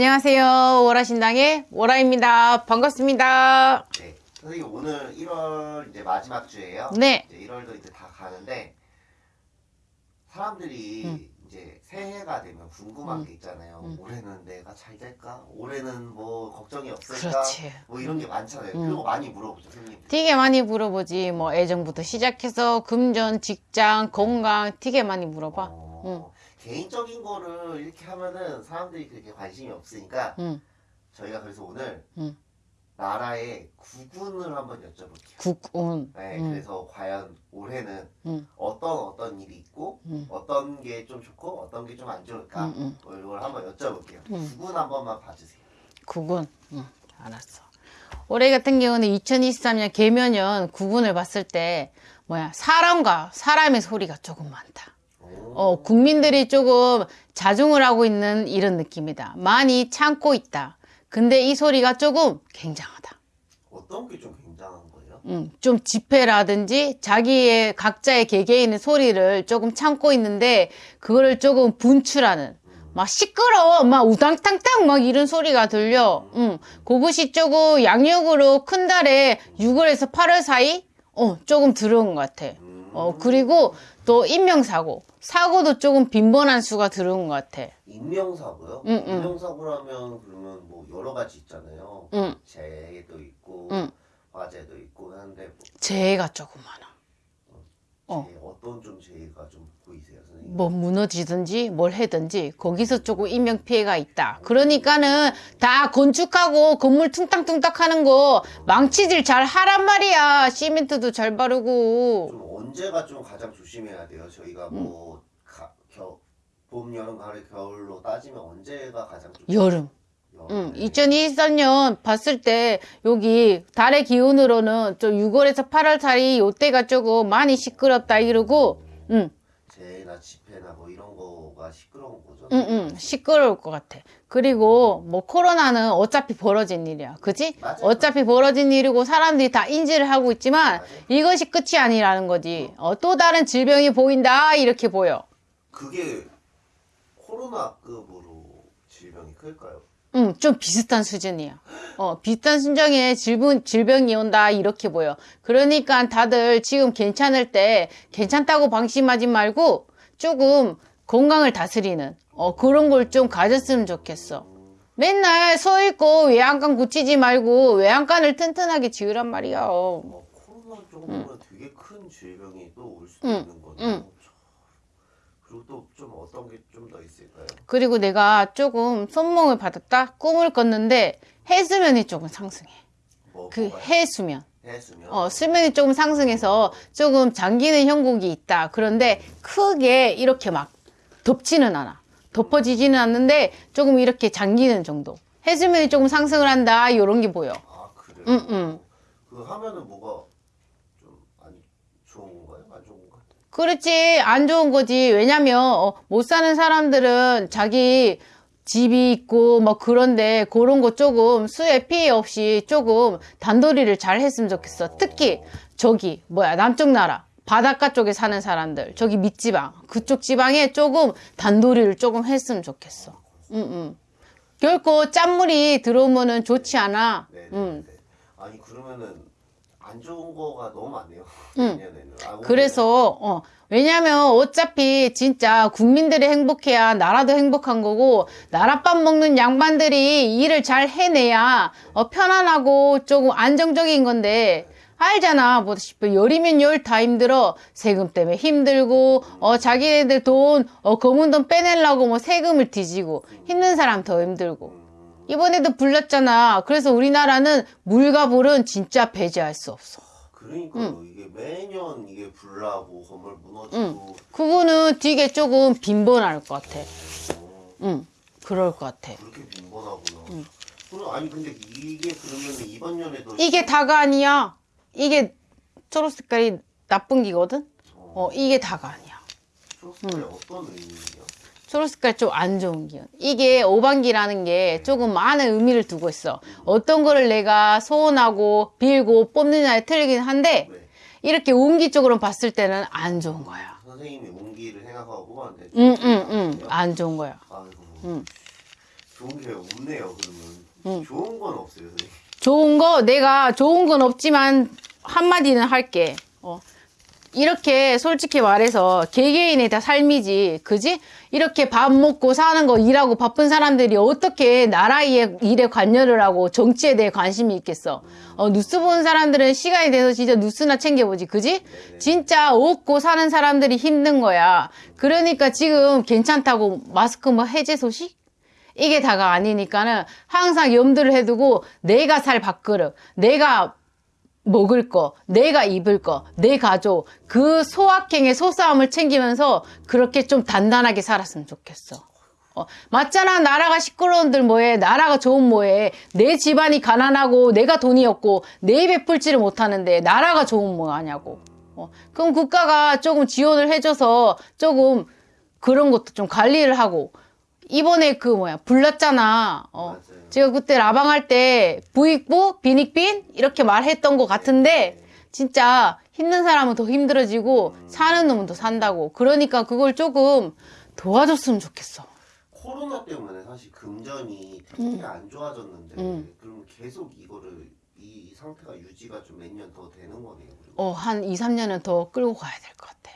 안녕하세요. 오라신당의 오라입니다. 반갑습니다. 네. 선생님 오늘 1월 이제 마지막 주예요. 네. 이제 1월도 이제 다 가는데 사람들이 음. 이제 새해가 되면 궁금한 게 있잖아요. 음. 올해는 내가 잘 될까? 올해는 뭐 걱정이 없을까? 그렇지. 뭐 이런 게 많잖아요. 음. 그런 거 많이 물어보죠, 선생님. 되게 많이 물어보지. 뭐 애정부터 시작해서 금전, 직장, 건강 되게 많이 물어봐. 어, 개인적인 거를 이렇게 하면은 사람들이 그렇게 관심이 없으니까 응. 저희가 그래서 오늘 응. 나라의 구군을 한번 여쭤볼게요. 국운. 네, 응. 그래서 과연 올해는 응. 어떤 어떤 일이 있고 응. 어떤 게 좀 좋고 어떤 게 좀 안 좋을까 응, 응. 뭐 이걸 한번 여쭤볼게요. 응. 구분 한 번만 봐주세요. 국운. 응. 알았어. 올해 같은 경우는 2023년 개면연 국운을 봤을 때 뭐야 사람과 사람의 소리가 조금 많다. 오. 어, 국민들이 조금 자중을 하고 있는 이런 느낌이다. 많이 참고 있다. 근데 이 소리가 조금 굉장하다. 어떤 게 좀 굉장한 거예요? 음, 좀 집회라든지 자기의 각자의 개개인의 소리를 조금 참고 있는데 그거를 조금 분출하는 음. 막 시끄러워 막 우당탕탕 막 이런 소리가 들려 음, 그것이 조금 양력으로 큰 달에 6월에서 8월 사이 어, 조금 들어온 것 같아 음. 어, 그리고 또 인명사고 사고도 조금 빈번한 수가 들어온 것 같아 인명사고요? 응, 응. 인명사고라면 그러면 뭐 여러 가지 있잖아요. 응. 재해도 있고 응. 화재도 있고 하는데 뭐 재해가 조금 많아 어. 재해, 어떤 좀 재해가 좀 보이세요, 선생님? 뭐 무너지든지 뭘 해든지 거기서 조금 인명 피해가 있다. 그러니까는 다 건축하고 건물 퉁딱퉁딱 하는 거 망치질 잘 하란 말이야. 시멘트도 잘 바르고. 좀 언제가 좀 가장 조심해야 돼요? 저희가 음. 뭐 가, 겨, 봄, 여름, 가을, 겨울로 따지면 언제가 가장 좀 여름. 응, 여름에 2023년 봤을 때 여기 달의 기온으로는 좀 6월에서 8월 사이 요때가 조금 많이 시끄럽다 이러고 응, 재해나 집회나 뭐 이런 거가 시끄러운 거죠. 응, 응, 시끄러울 것 같아. 그리고 뭐 코로나는 어차피 벌어진 일이야. 그지? 어차피 벌어진 일이고 사람들이 다 인지를 하고 있지만 맞아요. 이것이 끝이 아니라는 거지. 어, 또 다른 질병이 보인다 이렇게 보여. 그게 코로나급으로 질병이 클까요? 응, 좀 비슷한 수준이야. 어, 비슷한 수준의 질병, 질병이 온다, 이렇게 보여. 그러니까 다들 지금 괜찮을 때 괜찮다고 방심하지 말고 조금 건강을 다스리는, 어, 그런 걸 좀 가졌으면 좋겠어. 맨날 서 있고 외양간 고치지 말고 외양간을 튼튼하게 지으란 말이야. 어, 코로나 정도면 되게 큰 질병이 또 올 수도 응, 있는 거네요. 응. 참. 그리고 또 좀 어떤 게 좀 더 있을까요? 그리고 내가 조금 손목을 받았다? 꿈을 꿨는데 해수면이 조금 상승해. 뭐 그? 해수면. 해수면 어, 수면이 조금 상승해서 조금 잠기는 형국이 있다. 그런데 크게 이렇게 막 덮지는 않아. 덮어지지는 않는데 조금 이렇게 잠기는 정도. 해수면이 조금 상승을 한다. 이런 게 보여. 아 그래요? 응, 응. 그거 하면은 뭐가 좀 안 좋은 건가요? 안 좋은 건가요? 그렇지. 안 좋은 거지. 왜냐면 어, 못 사는 사람들은 자기 집이 있고 뭐 그런데 그런 거 조금 수해 피해 없이 조금 단도리를 잘 했으면 좋겠어. 특히 저기 뭐야 남쪽 나라 바닷가 쪽에 사는 사람들 저기 밑지방 그쪽 지방에 조금 단도리를 조금 했으면 좋겠어. 응, 응. 결코 짠물이 들어오면은 좋지 않아. 네, 네, 응. 네. 아니 그러면은 안 좋은 거가 너무 많네요. 응. 아. 그래서 어 왜냐면 어차피 진짜 국민들이 행복해야 나라도 행복한 거고 나라밥 먹는 양반들이 일을 잘 해내야 어, 편안하고 조금 안정적인 건데 알잖아 보다시피 열이면 열 다 힘들어 세금 때문에 힘들고 어 자기네들 돈 어, 검은 돈 빼내려고 뭐 세금을 뒤지고 힘든 사람 더 힘들고 음, 이번에도 불렀잖아 그래서 우리나라는 물과 불은 진짜 배제할 수 없어 그러니까 이게 매년 이게 불나고 건물 무너지고 그거는 되게 조금 빈번할 것 같아. 어, 응, 그럴 것 같아. 그렇게 빈번하구나. 그럼 아니 근데 이게 그러면 이번 연에도 이게 다가 아니야. 이게 초록 색깔이 나쁜 기거든? 어, 이게 다가 아니야. 초록 색깔이 어떤 의미예요? 초록 색깔 좀 안 좋은 기운. 이게 오반기라는 게 조금 많은 의미를 두고 있어. 어떤 거를 내가 소원하고 빌고 뽑느냐에 틀리긴 한데, 네. 이렇게 운기 쪽으로 봤을 때는 안 좋은 거야. 선생님이 운기를 생각하고 뽑았는데 응, 응, 응. 안 좋은 거야. 아이고 응. 좋은 게 없네요. 그러면 응. 좋은 건 없어요. 선생님. 좋은 거 내가 좋은 건 없지만 한마디는 할게. 어. 이렇게 솔직히 말해서 개개인의 다 삶이지, 그지? 이렇게 밥 먹고 사는 거 일하고 바쁜 사람들이 어떻게 나라의 일에 관여를 하고 정치에 대해 관심이 있겠어? 어, 뉴스 보는 사람들은 시간이 돼서 진짜 뉴스나 챙겨보지, 그지? 진짜 없고 사는 사람들이 힘든 거야. 그러니까 지금 괜찮다고 마스크 뭐 해제 소식? 이게 다가 아니니까는 항상 염두를 해두고 내가 살 밥그릇, 내가 먹을 거, 내가 입을 거, 내 가족, 그 소확행의 소싸움을 챙기면서 그렇게 좀 단단하게 살았으면 좋겠어. 어, 맞잖아. 나라가 시끄러운들 뭐해. 나라가 좋은 뭐해. 내 집안이 가난하고 내가 돈이 없고 내 입에 풀지를 못하는데 나라가 좋은 뭐 하냐고. 어, 그럼 국가가 조금 지원을 해줘서 조금 그런 것도 좀 관리를 하고 이번에 그 뭐야 불났잖아. 어. 맞아요. 제가 그때 라방 할 때 부익부 빈익빈 이렇게 말했던 것 같은데 진짜 힘든 사람은 더 힘들어지고 사는 놈은 더 산다고. 그러니까 그걸 조금 도와줬으면 좋겠어. 코로나 때문에 사실 금전이 되게 안 좋아졌는데 음. 그럼 계속 이거를 이 상태가 유지가 좀 몇 년 더 되는 거네요. 어, 한 2, 3년은 더 끌고 가야 될 것 같아.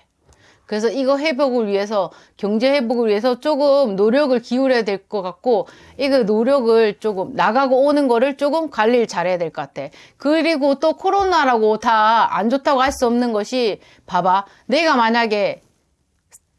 그래서 이거 회복을 위해서, 경제 회복을 위해서 조금 노력을 기울여야 될 것 같고, 이거 노력을 조금, 나가고 오는 거를 조금 관리를 잘해야 될 것 같아. 그리고 또 코로나라고 다 안 좋다고 할 수 없는 것이, 봐봐. 내가 만약에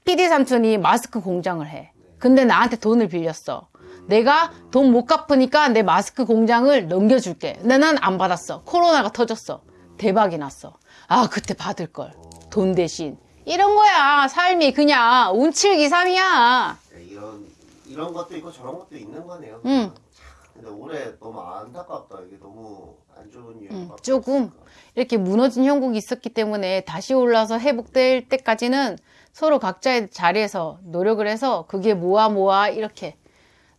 PD 삼촌이 마스크 공장을 해. 근데 나한테 돈을 빌렸어. 내가 돈 못 갚으니까 내 마스크 공장을 넘겨줄게. 근데 난 안 받았어. 코로나가 터졌어. 대박이 났어. 아, 그때 받을 걸. 돈 대신. 이런 거야. 삶이 그냥 운칠기삼이야. 네, 이런 이런 것도 있고 저런 것도 있는 거네요. 응. 참, 근데 올해 너무 안타깝다. 이게 너무 안 좋은 응, 음, 조금. 이렇게 무너진 형국이 있었기 때문에 다시 올라서 회복될 때까지는 서로 각자의 자리에서 노력을 해서 그게 모아 모아 이렇게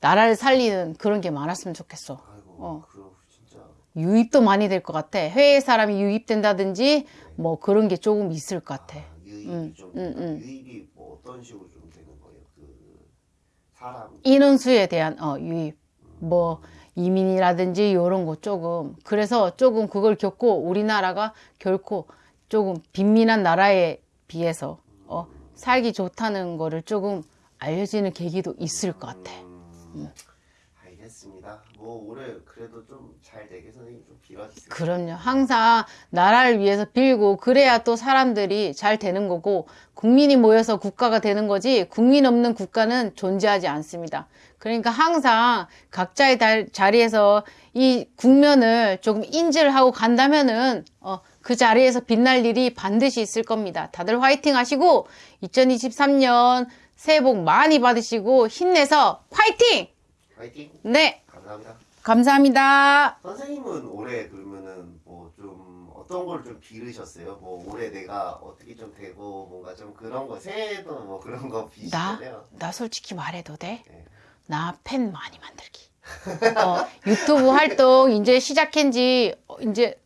나라를 살리는 그런 게 많았으면 좋겠어. 아이고 어. 유입도 많이 될 것 같아. 해외 사람이 유입된다든지 뭐 그런 게 조금 있을 것 같아. 아, 유입이 응, 좀 응, 응. 유입이 뭐 어떤 식으로 좀 되는 거예요? 그 사람 인원수에 대한 어, 유입, 뭐 이민이라든지 이런 거 조금 그래서 조금 그걸 겪고 우리나라가 결코 조금 빈민한 나라에 비해서 어, 살기 좋다는 거를 조금 알려지는 계기도 있을 것 같아. 음, 알겠습니다. 뭐 올해 그래도 좀 잘 되게 선생님 좀 빌어주세요. 그럼요. 항상 나라를 위해서 빌고 그래야 또 사람들이 잘 되는 거고 국민이 모여서 국가가 되는 거지 국민 없는 국가는 존재하지 않습니다. 그러니까 항상 각자의 달- 자리에서 이 국면을 조금 인지를 하고 간다면은 어, 그 자리에서 빛날 일이 반드시 있을 겁니다. 다들 화이팅 하시고 2023년 새해 복 많이 받으시고 힘내서 화이팅! 화이팅! 네, 감사합니다. 감사합니다. 선생님은 올해 그러면은 뭐 좀 어떤 걸좀 빌으셨어요? 뭐 올해 내가 어떻게 좀 되고 뭔가 좀 그런 거 새해도 뭐 그런 거 나, 비시잖아요. 나 솔직히 말해도 돼? 네. 나팬 많이 만들기. 어, 유튜브 활동 이제 시작한 지 어, 이제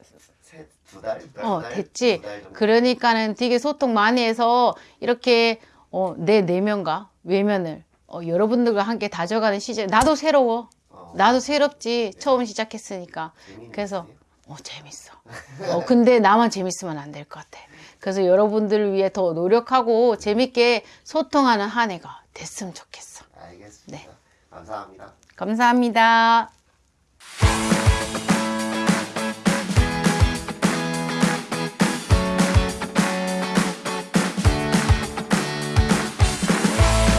달, 두 달, 어, 두 달, 됐지. 두달 정도. 그러니까는 되게 소통 많이 해서 이렇게 어, 내 내면과 외면을 어, 여러분들과 함께 다져가는 시절. 나도 새로워. 어, 나도 새롭지. 처음 시작했으니까. 그래서. 어, 재밌어. 어, 근데 나만 재밌으면 안 될 것 같아. 그래서 여러분들을 위해 더 노력하고 재밌게 소통하는 한 해가 됐으면 좋겠어. 알겠습니다. 네. 감사합니다. 감사합니다.